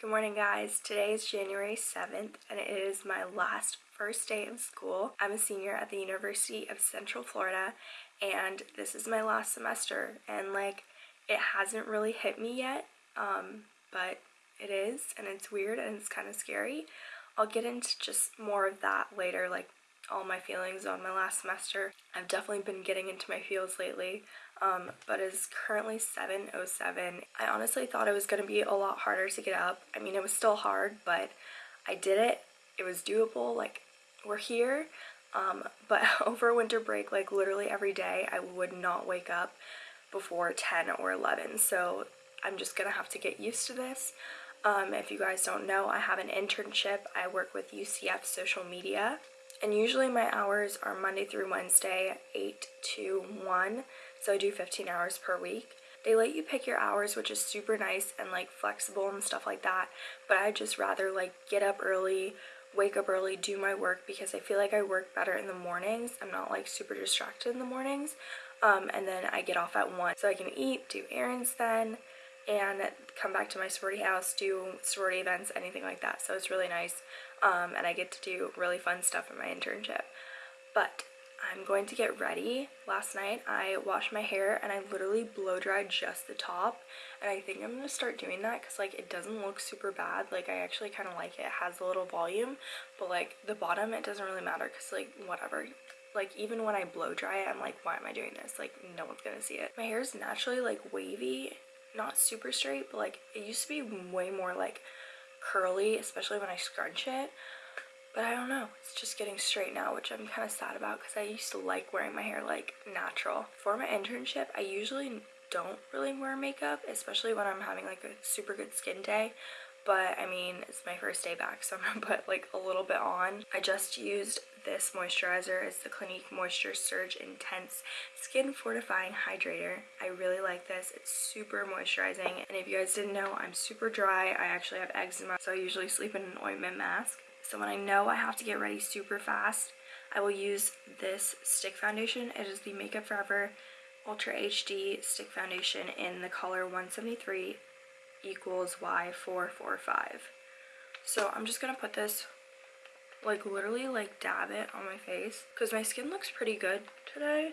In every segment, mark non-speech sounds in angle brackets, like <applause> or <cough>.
Good morning guys. Today is January 7th and it is my last first day of school. I'm a senior at the University of Central Florida and this is my last semester and like it hasn't really hit me yet um, but it is and it's weird and it's kind of scary. I'll get into just more of that later like all my feelings on my last semester. I've definitely been getting into my feels lately um, but it's currently 7.07. I honestly thought it was going to be a lot harder to get up. I mean, it was still hard, but I did it. It was doable. Like, we're here. Um, but <laughs> over winter break, like literally every day, I would not wake up before 10 or 11. So I'm just going to have to get used to this. Um, if you guys don't know, I have an internship. I work with UCF social media. And usually my hours are Monday through Wednesday, 8 to 1 so I do 15 hours per week. They let you pick your hours, which is super nice and like flexible and stuff like that. But I just rather like get up early, wake up early, do my work because I feel like I work better in the mornings. I'm not like super distracted in the mornings. Um, and then I get off at 1. So I can eat, do errands then, and come back to my sorority house, do sorority events, anything like that. So it's really nice. Um, and I get to do really fun stuff in my internship. But I'm going to get ready. Last night I washed my hair and I literally blow dried just the top and I think I'm going to start doing that because like it doesn't look super bad. Like I actually kind of like it. It has a little volume but like the bottom it doesn't really matter because like whatever. Like even when I blow dry it I'm like why am I doing this? Like no one's going to see it. My hair is naturally like wavy, not super straight but like it used to be way more like curly especially when I scrunch it but I don't know, it's just getting straight now, which I'm kind of sad about because I used to like wearing my hair like natural. For my internship, I usually don't really wear makeup, especially when I'm having like a super good skin day. But I mean, it's my first day back, so I'm gonna <laughs> put like a little bit on. I just used this moisturizer. It's the Clinique Moisture Surge Intense Skin Fortifying Hydrator. I really like this. It's super moisturizing. And if you guys didn't know, I'm super dry. I actually have eczema, so I usually sleep in an ointment mask. So when I know I have to get ready super fast, I will use this stick foundation. It is the Makeup Forever Ultra HD Stick Foundation in the color 173 equals Y445. So I'm just going to put this, like literally like dab it on my face. Because my skin looks pretty good today.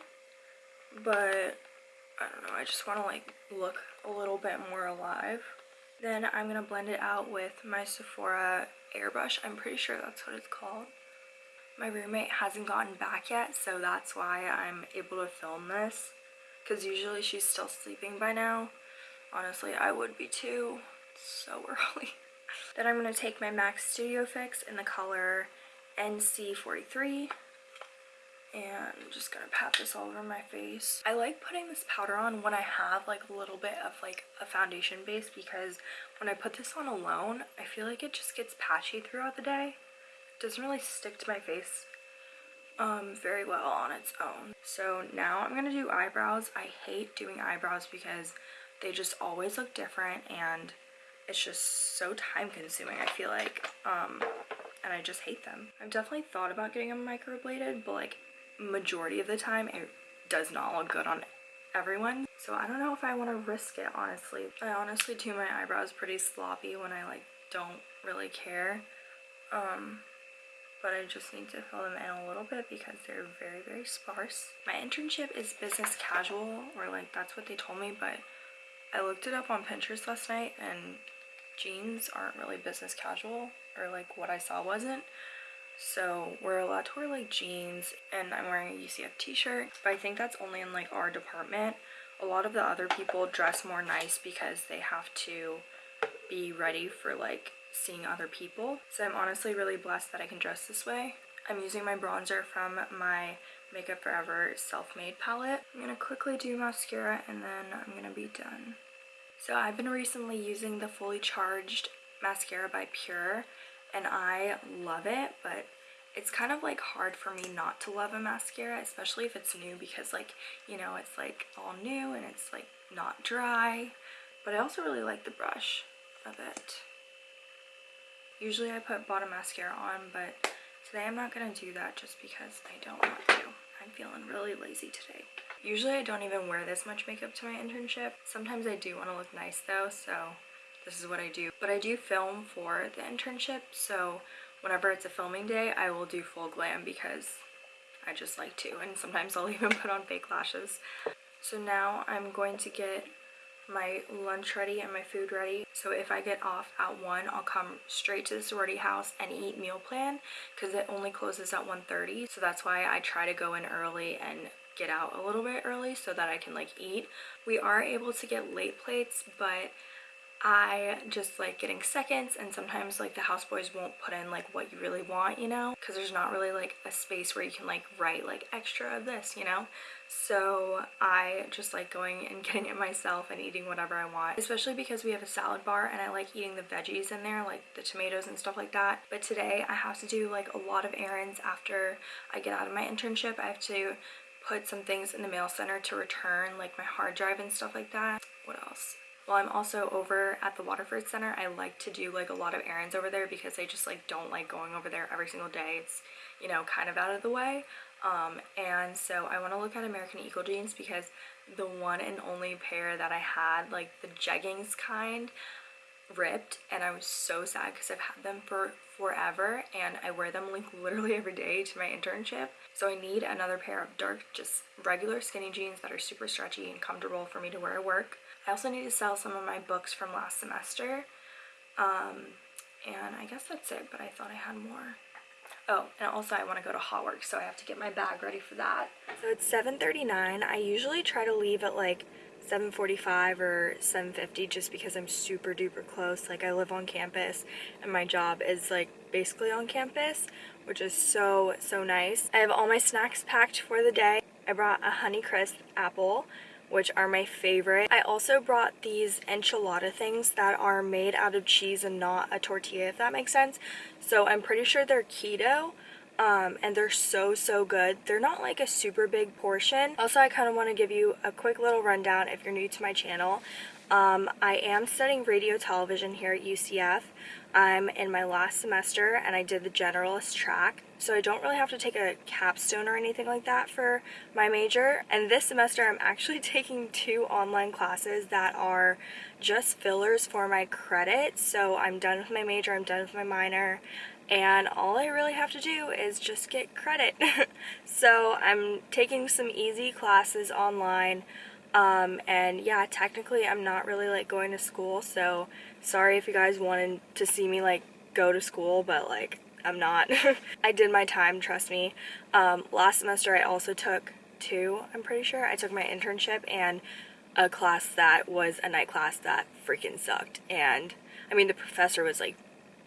But I don't know, I just want to like look a little bit more alive. Then I'm going to blend it out with my Sephora airbrush. I'm pretty sure that's what it's called. My roommate hasn't gotten back yet, so that's why I'm able to film this. Because usually she's still sleeping by now. Honestly, I would be too. It's so <laughs> early. then I'm going to take my MAC Studio Fix in the color NC43 and I'm just gonna pat this all over my face. I like putting this powder on when I have like a little bit of like a foundation base because when I put this on alone, I feel like it just gets patchy throughout the day. It doesn't really stick to my face um, very well on its own. So now I'm gonna do eyebrows. I hate doing eyebrows because they just always look different and it's just so time consuming I feel like um, and I just hate them. I've definitely thought about getting them microbladed but like majority of the time it does not look good on everyone. So I don't know if I want to risk it, honestly. I honestly do my eyebrows pretty sloppy when I like don't really care. Um, but I just need to fill them in a little bit because they're very, very sparse. My internship is business casual, or like that's what they told me, but I looked it up on Pinterest last night and jeans aren't really business casual, or like what I saw wasn't. So we're allowed to wear like jeans and I'm wearing a UCF t-shirt, but I think that's only in like our department. A lot of the other people dress more nice because they have to be ready for like seeing other people. So I'm honestly really blessed that I can dress this way. I'm using my bronzer from my Makeup Forever Self-Made palette. I'm going to quickly do mascara and then I'm going to be done. So I've been recently using the Fully Charged mascara by Pure and I love it, but it's kind of like hard for me not to love a mascara, especially if it's new because like, you know, it's like all new and it's like not dry. But I also really like the brush of it. Usually I put bottom mascara on, but today I'm not going to do that just because I don't want to. I'm feeling really lazy today. Usually I don't even wear this much makeup to my internship. Sometimes I do want to look nice though, so this is what I do. But I do film for the internship, so whenever it's a filming day, I will do full glam because I just like to. And sometimes I'll <laughs> even put on fake lashes. So now I'm going to get my lunch ready and my food ready. So if I get off at 1, I'll come straight to the sorority house and eat meal plan because it only closes at 1.30. So that's why I try to go in early and get out a little bit early so that I can like eat. We are able to get late plates, but I just like getting seconds and sometimes like the houseboys won't put in like what you really want, you know, because there's not really like a space where you can like write like extra of this, you know. So I just like going and <laughs> getting it myself and eating whatever I want, especially because we have a salad bar and I like eating the veggies in there, like the tomatoes and stuff like that. But today I have to do like a lot of errands after I get out of my internship. I have to put some things in the mail center to return like my hard drive and stuff like that. What else? While I'm also over at the Waterford Center, I like to do like a lot of errands over there because I just like don't like going over there every single day. It's, you know, kind of out of the way. Um, and so I want to look at American Eagle jeans because the one and only pair that I had, like the jeggings kind, ripped and I was so sad because I've had them for forever and I wear them like literally every day to my internship. So I need another pair of dark, just regular skinny jeans that are super stretchy and comfortable for me to wear at work. I also need to sell some of my books from last semester. Um, and I guess that's it, but I thought I had more. Oh, and also I want to go to Hotwork, so I have to get my bag ready for that. So it's 7.39. I usually try to leave at like 7.45 or 7.50 just because I'm super duper close. Like I live on campus and my job is like basically on campus, which is so, so nice. I have all my snacks packed for the day. I brought a Honeycrisp apple which are my favorite. I also brought these enchilada things that are made out of cheese and not a tortilla, if that makes sense. So I'm pretty sure they're keto. Um, and they're so so good they're not like a super big portion also I kind of want to give you a quick little rundown if you're new to my channel um, I am studying radio television here at UCF I'm in my last semester and I did the generalist track so I don't really have to take a capstone or anything like that for my major. And this semester I'm actually <laughs> taking two online classes that are just fillers for my credit. So I'm done with my major I'm done with my minor and all I really have to do is just get credit. <laughs> So I'm taking some easy classes online um, and yeah, technically I'm not really like going to school, so sorry if you guys wanted to see me like go to school, but like I'm not. <laughs> I did my time, trust me. Um, last semester I also took two, I'm pretty sure. I took my internship and a class that was a night class that freaking sucked. And I mean, the professor was like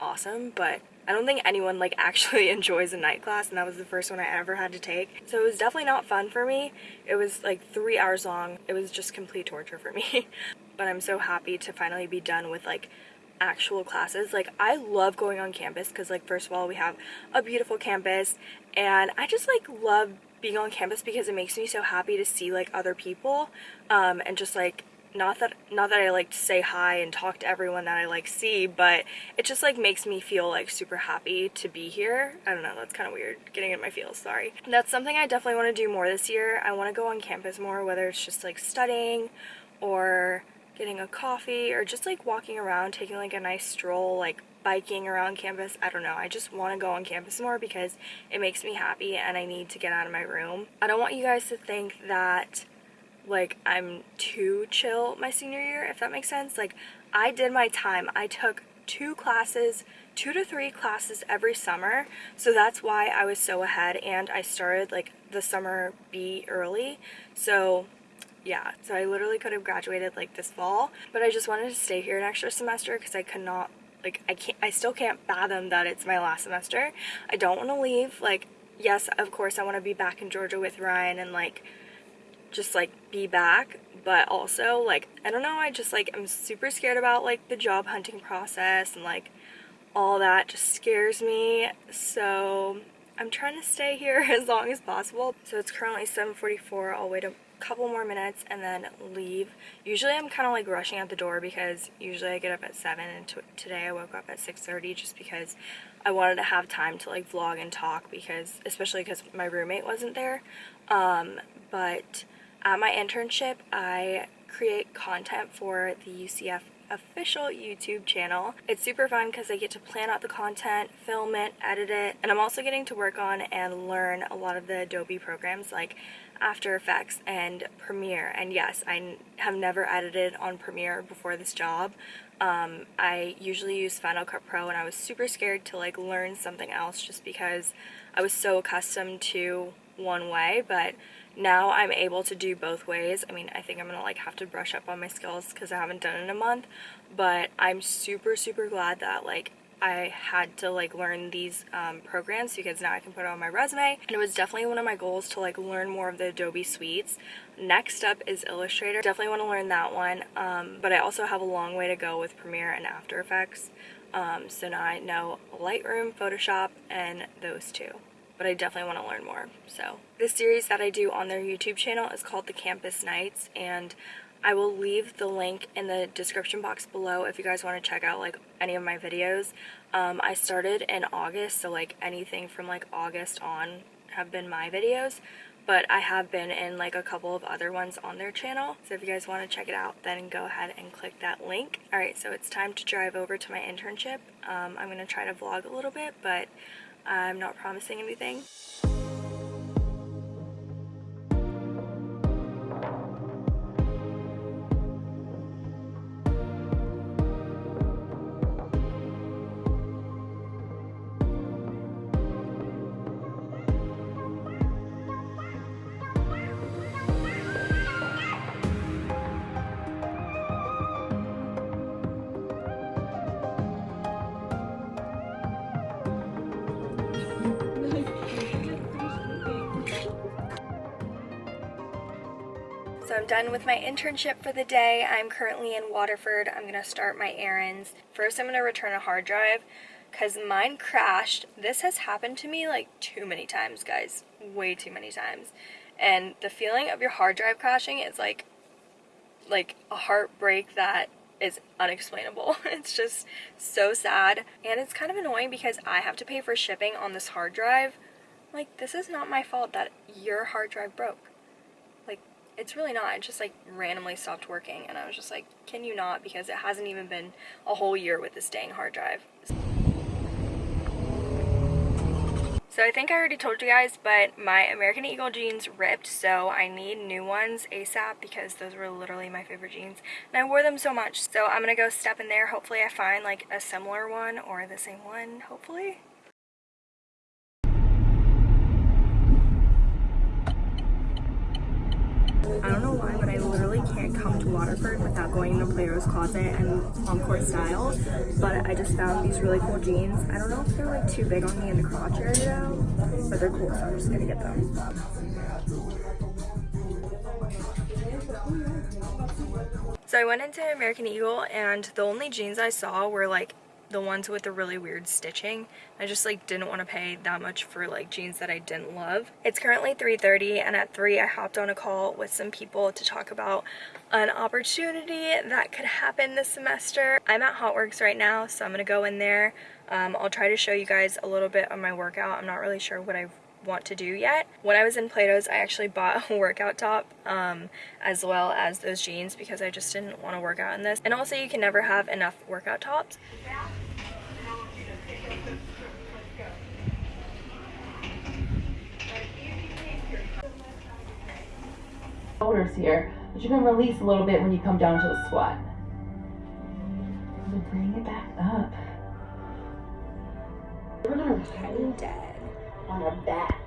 awesome, but I don't think anyone like <laughs> actually enjoys a night class and that was the first one I ever had to take. So it was definitely not fun for me. It was like three hours long. It was just complete torture for me. <laughs> but I'm so happy to finally be done with like actual classes. Like I love going on campus because like first of all we have a beautiful campus and I just like love being on campus because it makes me so happy to see like other people um, and just like not that not that I like to say hi and talk to everyone that I like see but it just like makes me feel like super happy to be here. I don't know that's kind of weird getting in my feels sorry. That's something I definitely want to do more this year. I want to go on campus more whether it's just like studying or getting a coffee or just like walking around taking like a nice stroll like biking around campus. I don't know I just want to go on campus more because it makes me happy and I need to get out of my room. I don't want you guys to think that like I'm too chill my senior year, if that makes sense. Like I did my time. I took two classes, two to three classes every summer. So that's why I was so ahead and I started like the summer B early. So yeah, so I literally could have graduated like this fall, but I just wanted to stay here an extra semester because I could not like I can't I still can't fathom that it's my last semester. I don't want to leave. Like yes, of course I want to be back in Georgia with Ryan and like just like be back but also like I don't know I just like I'm super scared about like the job hunting process and like all that just scares me. So I'm trying to stay here <laughs> as long as possible. So it's currently 7:44 I'll wait a couple more minutes and then leave. Usually I'm kind of like rushing out the door because usually I get up at 7 and today I woke up at 6:30 just because I wanted to have time to like vlog and talk because especially because my roommate wasn't there. Um, but at my internship, I create content for the UCF official YouTube channel. It's super fun because I get to plan out the content, film it, edit it, and I'm also getting to work on and learn a lot of the Adobe programs like after Effects and Premiere. And yes, I have never edited on Premiere before this job. Um, I usually use Final Cut Pro and I was super scared to like learn something else just because I was so accustomed to one way, but now I'm able to do both ways. I mean, I think I'm gonna like have to brush up on my skills because I haven't done it in a month, but I'm super, super glad that like I had to like learn these um, programs because now I can put it on my resume and it was definitely one of my goals to like learn more of the Adobe suites. Next up is Illustrator. Definitely want to learn that one um, but I also have a long way to go with Premiere and After Effects. Um, so now I know Lightroom, Photoshop, and those two but I definitely want to learn more. So this series that I do on their YouTube channel is called The Campus Knights and I will leave the link in the description box below if you guys want to check out like any of my videos. Um, I started in August, so like anything from like August on have been my videos, but I have been in like a couple of other ones on their channel. So if you guys want to check it out, then go ahead and click that link. Alright, so it's time to drive over to my internship. Um, I'm going to try to vlog a little bit, but I'm not promising anything. Done with my internship for the day. I'm currently in Waterford. I'm gonna start my errands. First, I'm gonna return a hard drive because mine crashed. This has happened to me like too many times, guys. Way too many times. And the feeling of your hard drive crashing is like, like a heartbreak that is unexplainable. <laughs> It's just so sad. And it's kind of annoying because I have to pay for shipping on this hard drive. Like, this is not my fault that your hard drive broke it's really not. It just like randomly stopped working and I was just like, can you not? Because it hasn't even been a whole year with this dang hard drive. So I think I already told you guys, but my American Eagle jeans ripped, so I need new ones ASAP because those were literally my favorite jeans. And I wore them so much, so I'm gonna go step in there. Hopefully I find like a similar one or the same one, hopefully. I don't know why, but I literally can't come to Waterford without going to Plato's Closet and Encore Style. But I just found these really cool jeans. I don't know if they're like too big on me in the crotch area, though, but they're cool, so I'm just gonna get them. So I went into American Eagle and the only jeans I saw were like the ones with the really weird stitching. I just like didn't want to pay that much for like jeans that I didn't love. It's currently 3.30 and at 3 I hopped on a call with some people to talk about an opportunity that could happen this semester. I'm at Hotworx right now so I'm going to go in there. Um, I'll try to show you guys a little bit of my workout. I'm not really sure what I want to do yet. When I was in Plato's, I actually bought a workout top um, as well as those jeans because I just didn't want to work out in this. And also you can never have enough workout tops. shoulders here, but you can release a little bit when you come down to the squat. And bring it back up. I'm dead. On our back.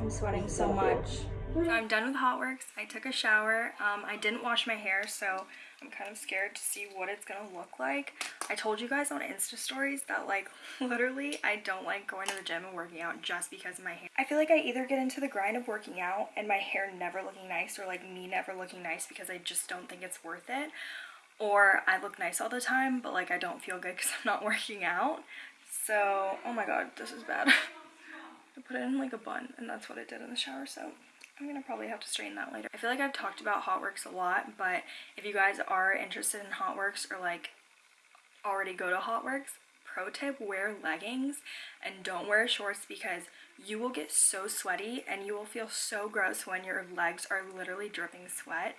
I'm sweating so much. So I'm done with Hotworx. I took a shower. Um, I didn't wash my hair, so I'm kind of scared to see what it's gonna look like. I told you guys on Insta stories that like <laughs> literally I don't like going to the gym and working out just because of my hair. I feel like I either get into the grind of working out and my hair never looking nice or like me never looking nice because I just don't think it's worth it or I look nice all the time but like I don't feel good because <laughs> I'm not working out. So, oh my god, this is bad. <laughs> I put it in like a bun and that's what I did in the shower so I'm gonna probably have to straighten that later. I feel like I've talked about Hotworx a lot, but if you guys are interested in Hotworx or like already go to Hotworx, pro tip, wear leggings and don't wear shorts because you will get so sweaty and you will feel so gross when your legs are literally dripping sweat.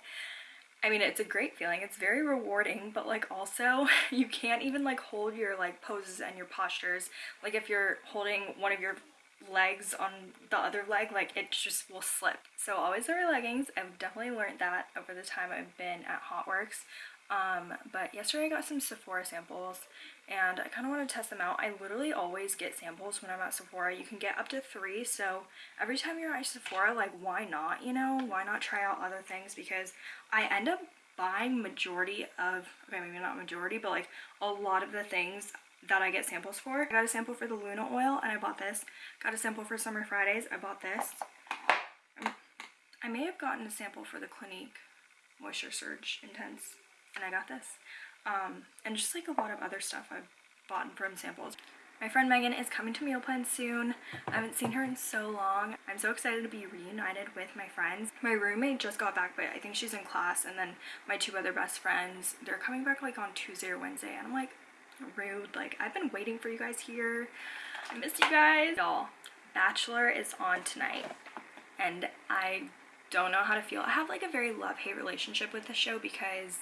I mean, it's a great feeling. It's very rewarding, but like also <laughs> you can't even like hold your like poses and your postures. Like if you're holding one of your legs on the other leg, like it just will slip. So always wear leggings. I've definitely learned that over the time I've been at Hotworx. Um, but yesterday I got some Sephora samples and I kind of want to test them out. I literally always get samples when I'm at Sephora. You can get up to three, so every time you're at Sephora, like why not, you know? Why not try out other things? Because I end up buying majority of, okay, maybe not majority, but like a lot of the things that I get samples for. I got a sample for the Luna oil and I bought this. Got a sample for Summer Fridays, I bought this. I may have gotten a sample for the Clinique Moisture Surge Intense and I got this. Um, and just like a lot of other stuff I've bought from samples. My friend Megan is coming to Meal Plan soon. I haven't seen her in so long. I'm so excited to be reunited with my friends. My roommate just got back, but I think she's in class. And then my two other best friends, they're coming back like on Tuesday or Wednesday. And I'm like, rude. Like, I've been waiting for you guys here. I miss you guys. Y'all, Bachelor is on tonight. And I don't know how to feel. I have like a very love-hate relationship with the show because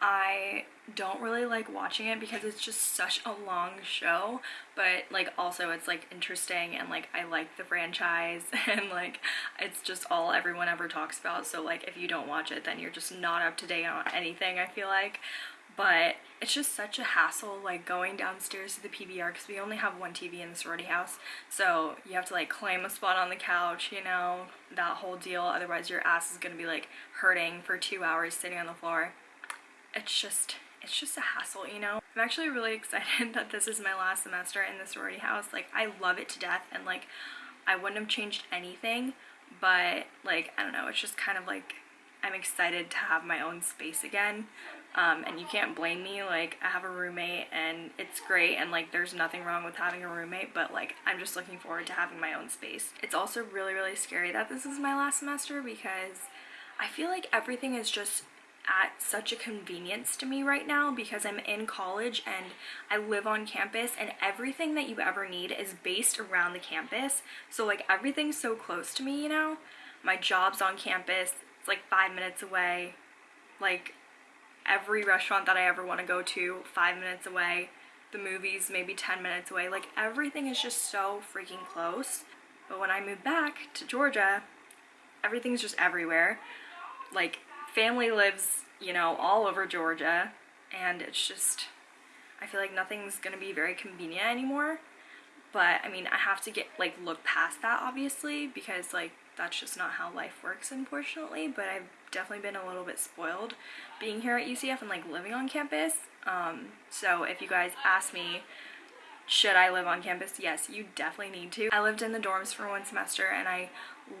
I don't really like watching it because it's just such a long show but like also it's like interesting and like I like the franchise <laughs> and like it's just all everyone ever talks about so like if you don't watch it then you're just not up to date on anything I feel like but it's just such a hassle like going downstairs to the PBR because we only have one TV in the sorority house so you have to like claim a spot on the couch you know that whole deal otherwise your ass is gonna be like hurting for two hours sitting on the floor it's just it's just a hassle, you know? I'm actually really <laughs> excited that this is my last semester in the sorority house. Like, I love it to death, and like, I wouldn't have changed anything, but like, I don't know, it's just kind of like, I'm excited to have my own space again. Um, and you can't blame me, like, I have a roommate and it's great, and like, there's nothing wrong with having a roommate, but like, I'm just looking forward to having my own space. It's also really, really scary that this is my last semester because I feel like everything is just at such a convenience to me right now because I'm in college and I live on campus and everything that you ever need is based around the campus. So like everything's so close to me, you know? My job's on campus, it's like five minutes away. Like every restaurant that I ever want to go to, five minutes away. The movies maybe 10 minutes away. Like everything is just so freaking close. But when I moved back to Georgia, everything's just everywhere. Like family lives, you know, all over Georgia, and it's just, I feel like nothing's gonna be very convenient anymore. But I mean, I have to get, like, look past that, obviously, because, like, that's just not how life works, unfortunately. But I've definitely been a little bit spoiled being here at UCF and, like, living on campus. Um, so if you guys ask me, should I live on campus? Yes, you definitely need to. I lived in the dorms for one semester and I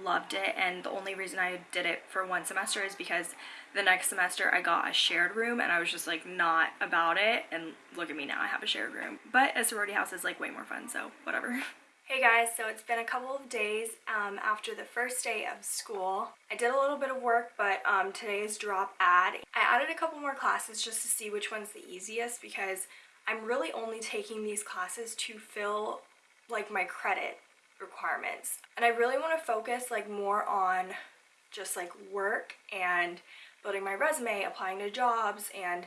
loved it and the only reason I did it for one semester is because the next semester I got a shared room and I was just like not about it and look at me now I have a shared room but a sorority house is like way more fun so whatever <laughs> Hey guys, so it's been a couple of days um, after the first day of school. I did a little bit of work, but um, today's drop add. I added a couple more classes just to see which one's the easiest because I'm really only taking these classes to fill like my credit requirements. And I really want to focus like more on just like work and building my resume, applying to jobs and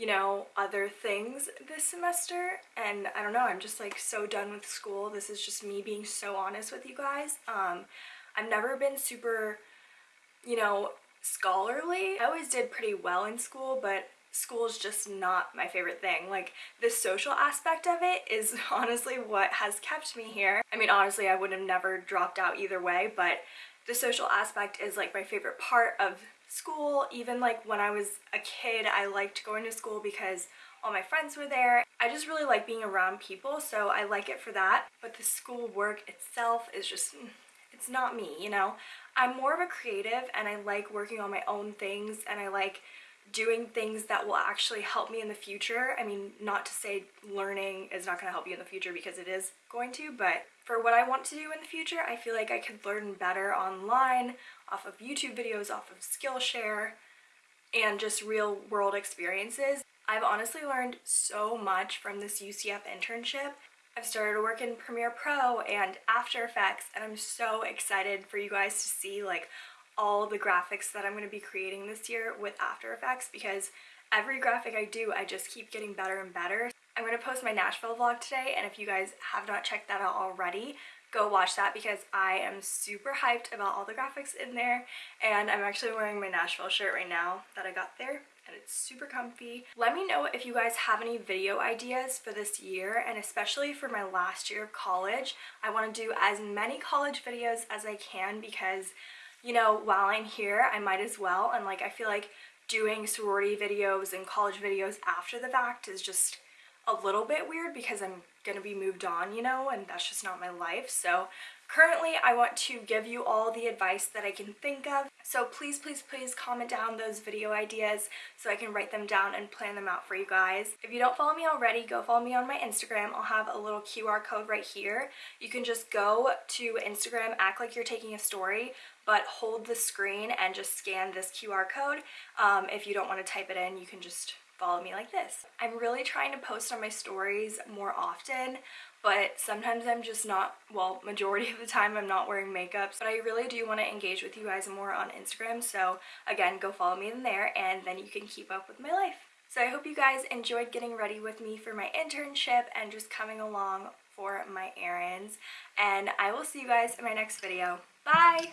you know, other things this semester. And I don't know, I'm just like so done with school. This is just me being so honest with you guys. Um, I've never been super, you know, scholarly. I always did pretty well in school, but school is just not my favorite thing. Like the social aspect of it is <laughs> honestly what has kept me here. I mean, honestly, I would have never dropped out either way, but the social aspect is like my favorite part of school. Even like when I was a kid, I liked going to school because all my friends were there. I just really like being around people, so I like it for that. But the school work itself is just, mm, it's not me, you know? I'm more of a creative and I like working on my own things and I like doing things that will actually help me in the future. I mean, not to say learning is not going to help you in the future because it is going to, but for what I want to do in the future, I feel like I could learn better online, off of YouTube videos, off of Skillshare, and just real world experiences. I've honestly learned so much from this UCF internship. I've started to work in Premiere Pro and After Effects, and I'm so excited for you guys to see like all the graphics that I'm going to be creating this year with After Effects because every graphic I do, I just keep getting better and better. I'm going to post my Nashville vlog today, and if you guys have not checked that out already, go watch that because I am super hyped about all the graphics in there, and I'm actually wearing my Nashville shirt right now that I got there and it's super comfy. Let me know if you guys have any video ideas for this year and especially for my last year of college. I want to do as many college videos as I can because you know while I'm here I might as well and like I feel like doing sorority videos and college videos after the fact is just a little bit weird because I'm gonna be moved on, you know, and that's just not my life. So currently I want to give you all the advice that I can think of. So please, please, please comment down those video ideas so I can write them down and plan them out for you guys. If you don't follow me already, go follow me on my Instagram. I'll have a little QR code right here. You can just go to Instagram, act like you're taking a story, but hold the screen and just scan this QR code. Um, if you don't want to type it in, you can just follow me like this. I'm really trying to post on my stories more often, but sometimes I'm just not, well, majority of the time I'm not wearing makeup, but I really do want to engage with you guys more on Instagram, so again, go follow me in there, and then you can keep up with my life. So I hope you guys enjoyed getting ready with me for my internship and just coming along for my errands, and I will see you guys in my next video. Bye!